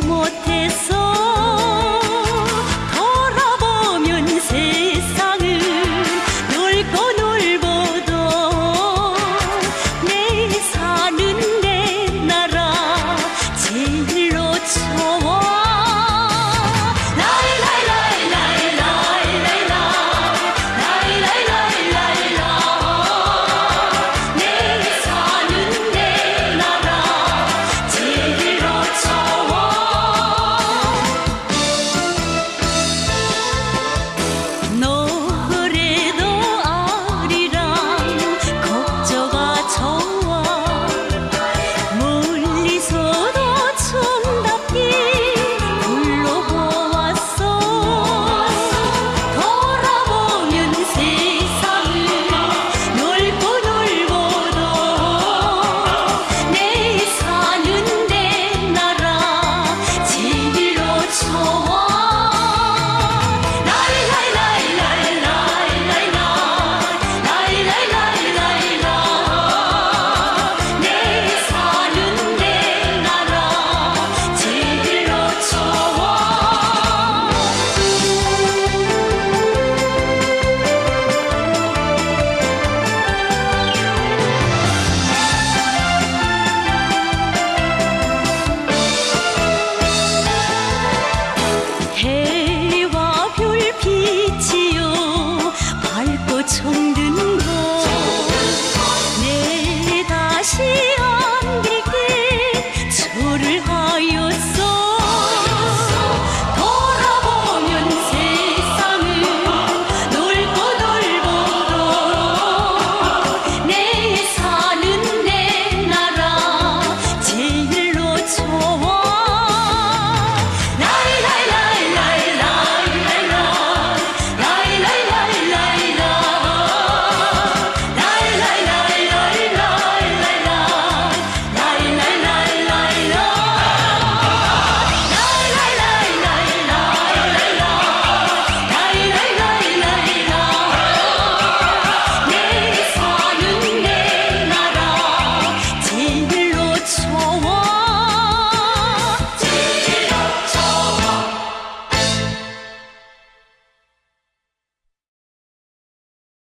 못해서 천든거 내 다시